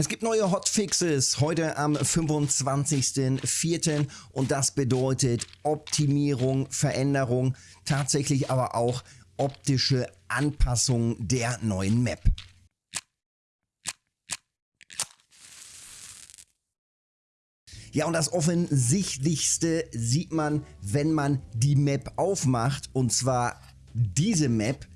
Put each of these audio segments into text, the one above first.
Es gibt neue Hotfixes heute am 25.04. und das bedeutet Optimierung, Veränderung, tatsächlich aber auch optische Anpassung der neuen Map. Ja, und das Offensichtlichste sieht man, wenn man die Map aufmacht. Und zwar diese Map.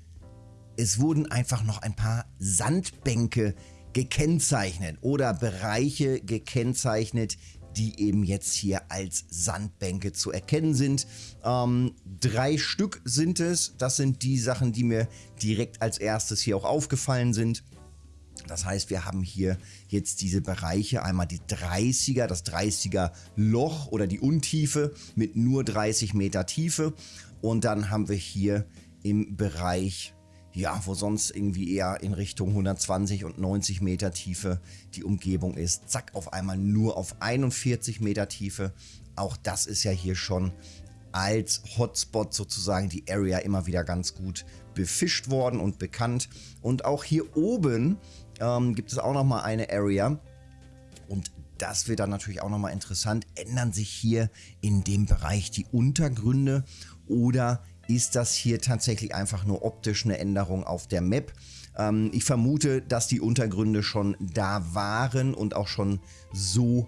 Es wurden einfach noch ein paar Sandbänke gekennzeichnet oder Bereiche gekennzeichnet, die eben jetzt hier als Sandbänke zu erkennen sind. Ähm, drei Stück sind es. Das sind die Sachen, die mir direkt als erstes hier auch aufgefallen sind. Das heißt, wir haben hier jetzt diese Bereiche, einmal die 30er, das 30er Loch oder die Untiefe mit nur 30 Meter Tiefe. Und dann haben wir hier im Bereich, ja, wo sonst irgendwie eher in Richtung 120 und 90 Meter Tiefe die Umgebung ist, zack, auf einmal nur auf 41 Meter Tiefe. Auch das ist ja hier schon als Hotspot sozusagen die Area immer wieder ganz gut befischt worden und bekannt. Und auch hier oben ähm, gibt es auch nochmal eine Area. Und das wird dann natürlich auch nochmal interessant. Ändern sich hier in dem Bereich die Untergründe oder ist das hier tatsächlich einfach nur optisch eine Änderung auf der Map? Ähm, ich vermute, dass die Untergründe schon da waren und auch schon so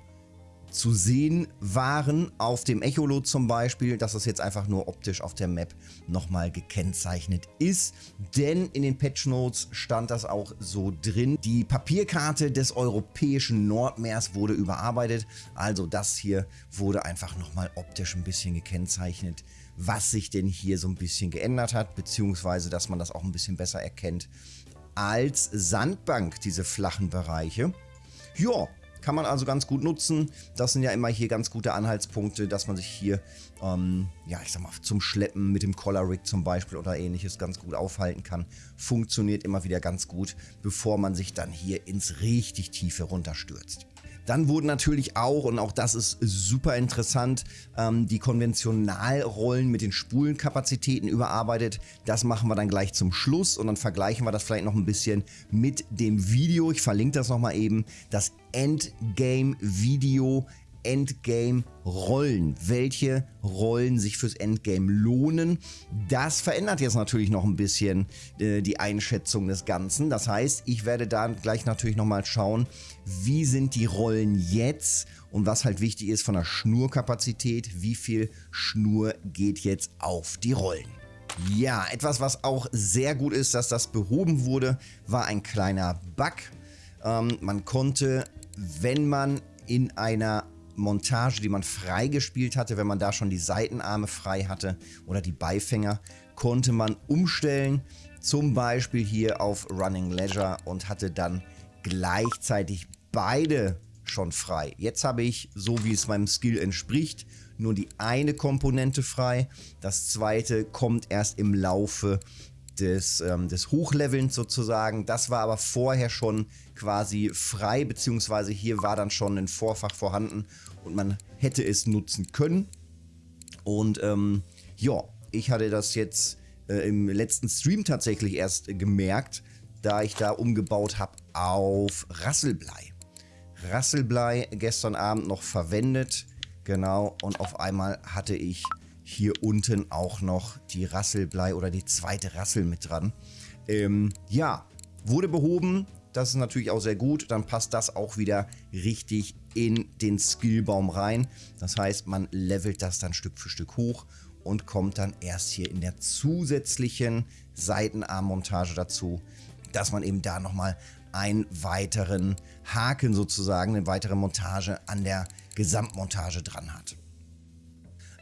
zu sehen waren auf dem Echolot zum Beispiel, dass das jetzt einfach nur optisch auf der Map nochmal gekennzeichnet ist. Denn in den Patch Notes stand das auch so drin. Die Papierkarte des europäischen Nordmeers wurde überarbeitet. Also das hier wurde einfach nochmal optisch ein bisschen gekennzeichnet, was sich denn hier so ein bisschen geändert hat, beziehungsweise dass man das auch ein bisschen besser erkennt als Sandbank, diese flachen Bereiche. Ja, kann man also ganz gut nutzen. Das sind ja immer hier ganz gute Anhaltspunkte, dass man sich hier, ähm, ja, ich sag mal, zum Schleppen mit dem Collar Rig zum Beispiel oder ähnliches ganz gut aufhalten kann. Funktioniert immer wieder ganz gut, bevor man sich dann hier ins richtig Tiefe runterstürzt. Dann wurden natürlich auch, und auch das ist super interessant, ähm, die Konventionalrollen mit den Spulenkapazitäten überarbeitet. Das machen wir dann gleich zum Schluss und dann vergleichen wir das vielleicht noch ein bisschen mit dem Video. Ich verlinke das nochmal eben. Das Endgame-Video Endgame-Rollen. Welche Rollen sich fürs Endgame lohnen. Das verändert jetzt natürlich noch ein bisschen äh, die Einschätzung des Ganzen. Das heißt, ich werde da gleich natürlich nochmal schauen, wie sind die Rollen jetzt und was halt wichtig ist von der Schnurkapazität, wie viel Schnur geht jetzt auf die Rollen. Ja, etwas, was auch sehr gut ist, dass das behoben wurde, war ein kleiner Bug. Ähm, man konnte, wenn man in einer Montage, die man freigespielt hatte, wenn man da schon die Seitenarme frei hatte oder die Beifänger, konnte man umstellen, zum Beispiel hier auf Running Leisure und hatte dann gleichzeitig beide schon frei. Jetzt habe ich, so wie es meinem Skill entspricht, nur die eine Komponente frei. Das zweite kommt erst im Laufe des, ähm, des Hochlevelns sozusagen. Das war aber vorher schon quasi frei, beziehungsweise hier war dann schon ein Vorfach vorhanden und man hätte es nutzen können. Und ähm, ja, ich hatte das jetzt äh, im letzten Stream tatsächlich erst äh, gemerkt, da ich da umgebaut habe auf Rasselblei. Rasselblei gestern Abend noch verwendet, genau, und auf einmal hatte ich hier unten auch noch die Rasselblei oder die zweite Rassel mit dran. Ähm, ja, wurde behoben, das ist natürlich auch sehr gut. Dann passt das auch wieder richtig in den Skillbaum rein. Das heißt, man levelt das dann Stück für Stück hoch und kommt dann erst hier in der zusätzlichen Seitenarmmontage dazu, dass man eben da nochmal einen weiteren Haken sozusagen, eine weitere Montage an der Gesamtmontage dran hat.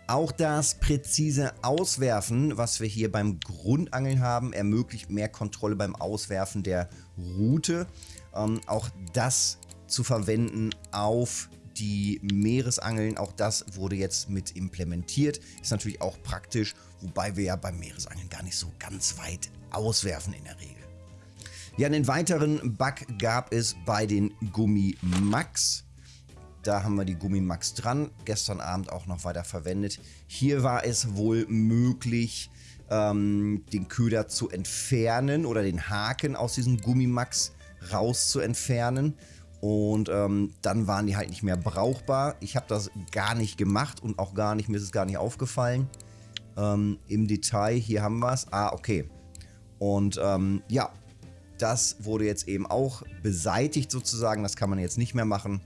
Auch das präzise Auswerfen, was wir hier beim Grundangeln haben, ermöglicht mehr Kontrolle beim Auswerfen der Route. Ähm, auch das zu verwenden auf die Meeresangeln, auch das wurde jetzt mit implementiert. Ist natürlich auch praktisch, wobei wir ja beim Meeresangeln gar nicht so ganz weit auswerfen in der Regel. Ja, einen weiteren Bug gab es bei den Gummi Max. Da haben wir die Gummimax dran, gestern Abend auch noch weiter verwendet. Hier war es wohl möglich, ähm, den Köder zu entfernen oder den Haken aus diesem Gummimax raus zu entfernen. Und ähm, dann waren die halt nicht mehr brauchbar. Ich habe das gar nicht gemacht und auch gar nicht, mir ist es gar nicht aufgefallen. Ähm, Im Detail, hier haben wir es. Ah, okay. Und ähm, ja, das wurde jetzt eben auch beseitigt sozusagen. Das kann man jetzt nicht mehr machen.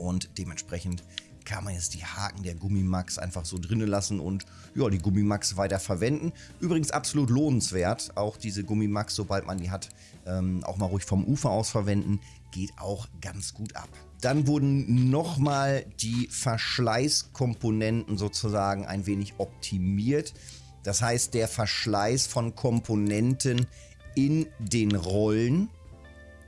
Und dementsprechend kann man jetzt die Haken der Gummimax einfach so drinnen lassen und ja, die Gummimax weiter verwenden. Übrigens absolut lohnenswert, auch diese Gummimax, sobald man die hat, ähm, auch mal ruhig vom Ufer aus verwenden, geht auch ganz gut ab. Dann wurden nochmal die Verschleißkomponenten sozusagen ein wenig optimiert. Das heißt, der Verschleiß von Komponenten in den Rollen,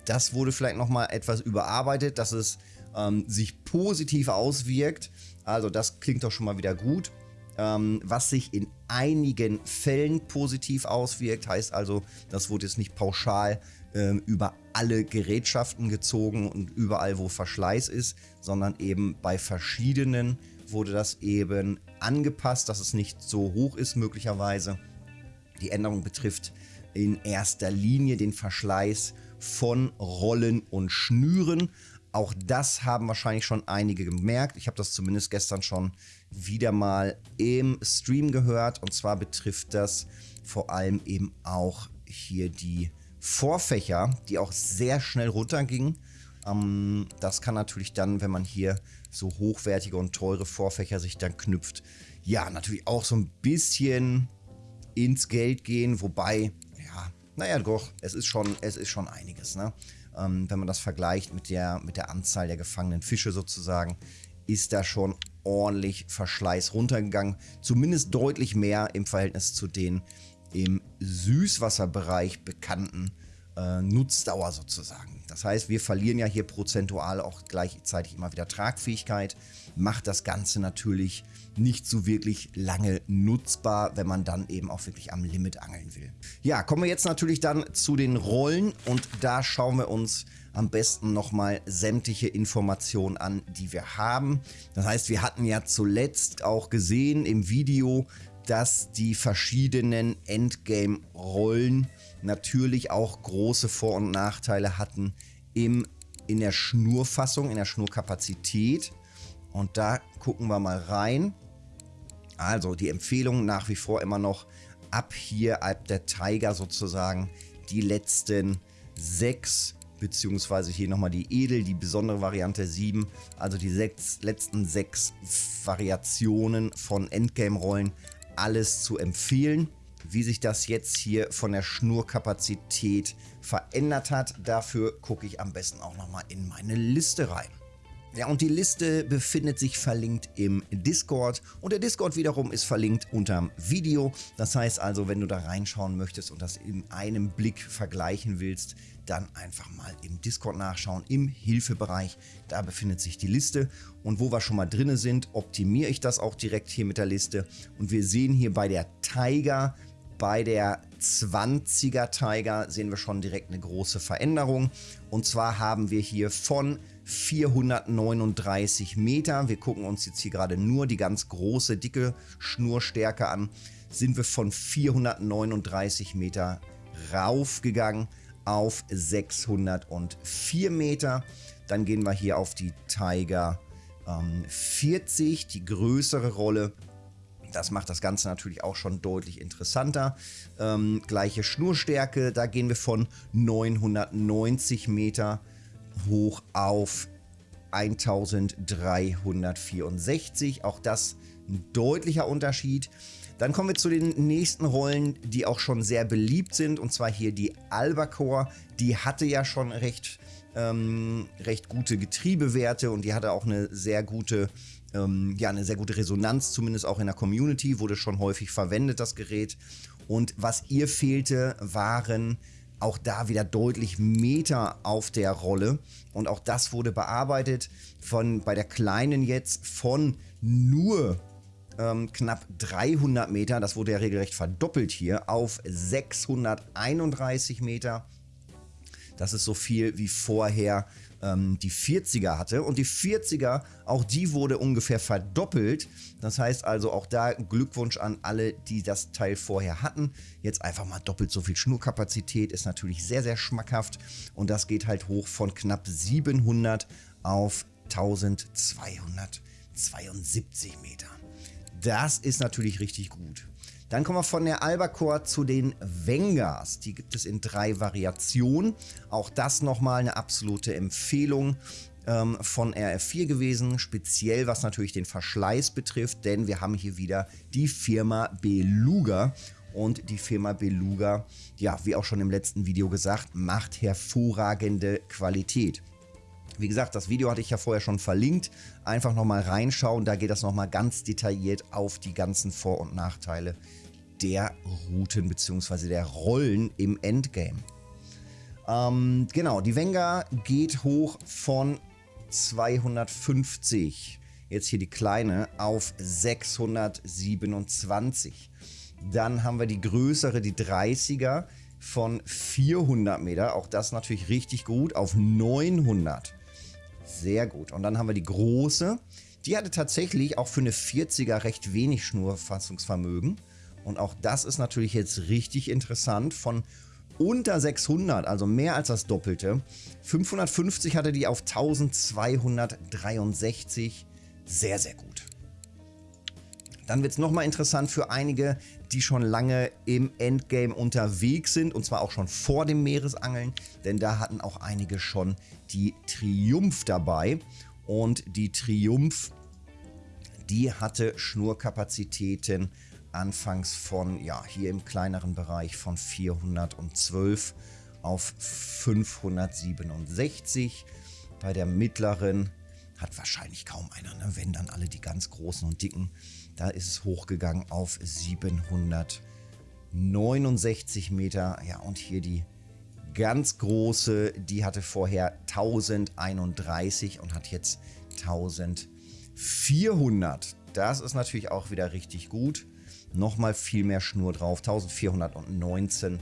das wurde vielleicht nochmal etwas überarbeitet, dass es ähm, sich positiv auswirkt. Also das klingt doch schon mal wieder gut. Ähm, was sich in einigen Fällen positiv auswirkt, heißt also, das wurde jetzt nicht pauschal ähm, über alle Gerätschaften gezogen und überall, wo Verschleiß ist, sondern eben bei verschiedenen wurde das eben angepasst, dass es nicht so hoch ist möglicherweise. Die Änderung betrifft in erster Linie den Verschleiß von Rollen und Schnüren. Auch das haben wahrscheinlich schon einige gemerkt. Ich habe das zumindest gestern schon wieder mal im Stream gehört. Und zwar betrifft das vor allem eben auch hier die Vorfächer, die auch sehr schnell runtergingen. Ähm, das kann natürlich dann, wenn man hier so hochwertige und teure Vorfächer sich dann knüpft, ja, natürlich auch so ein bisschen ins Geld gehen. Wobei, ja, naja, doch, es ist schon, es ist schon einiges, ne? Ähm, wenn man das vergleicht mit der, mit der Anzahl der gefangenen Fische sozusagen, ist da schon ordentlich Verschleiß runtergegangen. Zumindest deutlich mehr im Verhältnis zu den im Süßwasserbereich bekannten äh, Nutzdauer sozusagen. Das heißt, wir verlieren ja hier prozentual auch gleichzeitig immer wieder Tragfähigkeit, macht das Ganze natürlich nicht so wirklich lange nutzbar, wenn man dann eben auch wirklich am Limit angeln will. Ja, kommen wir jetzt natürlich dann zu den Rollen und da schauen wir uns am besten nochmal sämtliche Informationen an, die wir haben. Das heißt, wir hatten ja zuletzt auch gesehen im Video, dass die verschiedenen Endgame-Rollen natürlich auch große Vor- und Nachteile hatten im, in der Schnurfassung, in der Schnurkapazität. Und da gucken wir mal rein. Also die Empfehlung nach wie vor immer noch ab hier, ab der Tiger sozusagen, die letzten sechs, beziehungsweise hier nochmal die Edel, die besondere Variante 7, also die sechs, letzten sechs Variationen von Endgame-Rollen, alles zu empfehlen. Wie sich das jetzt hier von der Schnurkapazität verändert hat, dafür gucke ich am besten auch nochmal in meine Liste rein. Ja, und die Liste befindet sich verlinkt im Discord und der Discord wiederum ist verlinkt unterm Video. Das heißt also, wenn du da reinschauen möchtest und das in einem Blick vergleichen willst, dann einfach mal im Discord nachschauen, im Hilfebereich. Da befindet sich die Liste und wo wir schon mal drin sind, optimiere ich das auch direkt hier mit der Liste. Und wir sehen hier bei der Tiger, bei der 20er Tiger sehen wir schon direkt eine große Veränderung. Und zwar haben wir hier von 439 Meter. Wir gucken uns jetzt hier gerade nur die ganz große, dicke Schnurstärke an. Sind wir von 439 Meter raufgegangen auf 604 Meter. Dann gehen wir hier auf die Tiger ähm, 40, die größere Rolle. Das macht das Ganze natürlich auch schon deutlich interessanter. Ähm, gleiche Schnurstärke, da gehen wir von 990 Meter hoch auf 1364. Auch das ein deutlicher Unterschied. Dann kommen wir zu den nächsten Rollen, die auch schon sehr beliebt sind. Und zwar hier die Albacore. Die hatte ja schon recht, ähm, recht gute Getriebewerte und die hatte auch eine sehr gute, ähm, ja, eine sehr gute Resonanz, zumindest auch in der Community. Wurde schon häufig verwendet, das Gerät. Und was ihr fehlte, waren auch da wieder deutlich Meter auf der Rolle. Und auch das wurde bearbeitet von bei der kleinen jetzt von nur ähm, knapp 300 Meter. Das wurde ja regelrecht verdoppelt hier auf 631 Meter. Das ist so viel wie vorher ähm, die 40er hatte. Und die 40er, auch die wurde ungefähr verdoppelt. Das heißt also auch da Glückwunsch an alle, die das Teil vorher hatten. Jetzt einfach mal doppelt so viel Schnurkapazität, ist natürlich sehr, sehr schmackhaft. Und das geht halt hoch von knapp 700 auf 1272 Meter. Das ist natürlich richtig gut. Dann kommen wir von der Albacore zu den Vengars. Die gibt es in drei Variationen. Auch das nochmal eine absolute Empfehlung ähm, von RF4 gewesen, speziell was natürlich den Verschleiß betrifft, denn wir haben hier wieder die Firma Beluga. Und die Firma Beluga, ja, wie auch schon im letzten Video gesagt, macht hervorragende Qualität. Wie gesagt, das Video hatte ich ja vorher schon verlinkt. Einfach nochmal reinschauen, da geht das nochmal ganz detailliert auf die ganzen Vor- und Nachteile der Routen bzw. der Rollen im Endgame. Ähm, genau, die Venga geht hoch von 250, jetzt hier die kleine, auf 627. Dann haben wir die größere, die 30er von 400 Meter, auch das natürlich richtig gut, auf 900. Sehr gut. Und dann haben wir die große, die hatte tatsächlich auch für eine 40er recht wenig Schnurfassungsvermögen. Und auch das ist natürlich jetzt richtig interessant. Von unter 600, also mehr als das Doppelte. 550 hatte die auf 1263. Sehr, sehr gut. Dann wird es nochmal interessant für einige, die schon lange im Endgame unterwegs sind und zwar auch schon vor dem Meeresangeln, denn da hatten auch einige schon die Triumph dabei und die Triumph, die hatte Schnurkapazitäten anfangs von, ja, hier im kleineren Bereich von 412 auf 567. Bei der mittleren hat wahrscheinlich kaum einer, ne? wenn dann alle die ganz großen und dicken. Da ist es hochgegangen auf 769 Meter. Ja, und hier die ganz große, die hatte vorher 1031 und hat jetzt 1400. Das ist natürlich auch wieder richtig gut nochmal viel mehr Schnur drauf, 1419,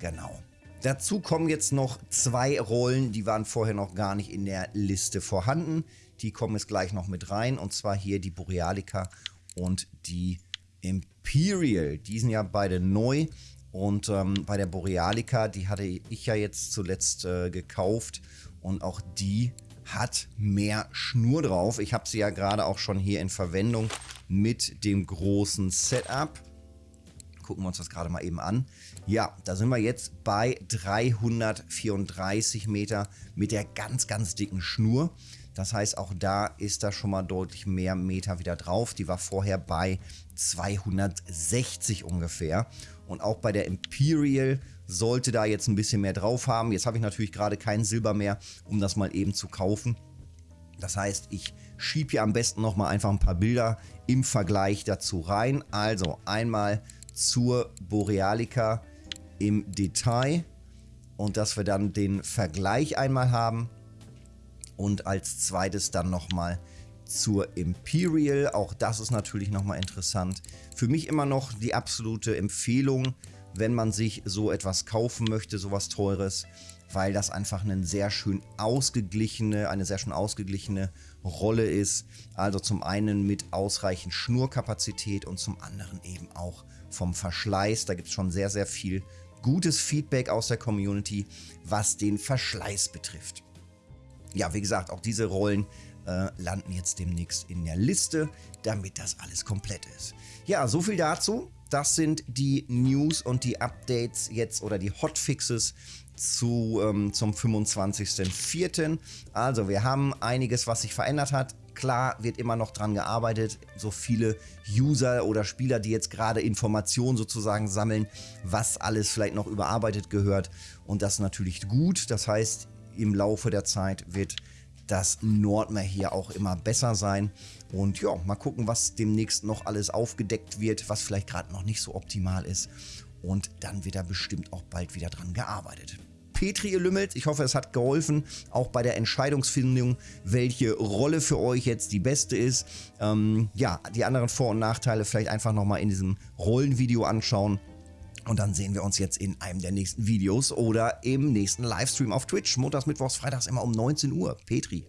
genau. Dazu kommen jetzt noch zwei Rollen, die waren vorher noch gar nicht in der Liste vorhanden. Die kommen jetzt gleich noch mit rein und zwar hier die Borealica und die Imperial. Die sind ja beide neu und ähm, bei der Borealica, die hatte ich ja jetzt zuletzt äh, gekauft und auch die hat mehr Schnur drauf. Ich habe sie ja gerade auch schon hier in Verwendung mit dem großen Setup. Gucken wir uns das gerade mal eben an. Ja, da sind wir jetzt bei 334 Meter mit der ganz, ganz dicken Schnur. Das heißt, auch da ist da schon mal deutlich mehr Meter wieder drauf. Die war vorher bei 260 ungefähr. Und auch bei der Imperial sollte da jetzt ein bisschen mehr drauf haben. Jetzt habe ich natürlich gerade kein Silber mehr, um das mal eben zu kaufen. Das heißt, ich schiebe hier am besten nochmal einfach ein paar Bilder im Vergleich dazu rein. Also einmal zur Borealica im Detail und dass wir dann den Vergleich einmal haben und als zweites dann nochmal zur Imperial. Auch das ist natürlich nochmal interessant. Für mich immer noch die absolute Empfehlung, wenn man sich so etwas kaufen möchte, sowas teures, weil das einfach eine sehr schön ausgeglichene, eine sehr schön ausgeglichene Rolle ist. Also zum einen mit ausreichend Schnurkapazität und zum anderen eben auch vom Verschleiß. Da gibt es schon sehr, sehr viel gutes Feedback aus der Community, was den Verschleiß betrifft. Ja, wie gesagt, auch diese Rollen äh, landen jetzt demnächst in der Liste, damit das alles komplett ist. Ja, so viel dazu. Das sind die News und die Updates jetzt oder die Hotfixes zu, ähm, zum 25.04. Also wir haben einiges, was sich verändert hat. Klar wird immer noch dran gearbeitet, so viele User oder Spieler, die jetzt gerade Informationen sozusagen sammeln, was alles vielleicht noch überarbeitet gehört. Und das natürlich gut. Das heißt, im Laufe der Zeit wird das Nordmeer hier auch immer besser sein. Und ja, mal gucken, was demnächst noch alles aufgedeckt wird, was vielleicht gerade noch nicht so optimal ist. Und dann wird da bestimmt auch bald wieder dran gearbeitet. Petri, ihr Lümmelt, ich hoffe, es hat geholfen, auch bei der Entscheidungsfindung, welche Rolle für euch jetzt die beste ist. Ähm, ja, die anderen Vor- und Nachteile vielleicht einfach nochmal in diesem Rollenvideo anschauen. Und dann sehen wir uns jetzt in einem der nächsten Videos oder im nächsten Livestream auf Twitch. Montags, Mittwochs, Freitags immer um 19 Uhr. Petri.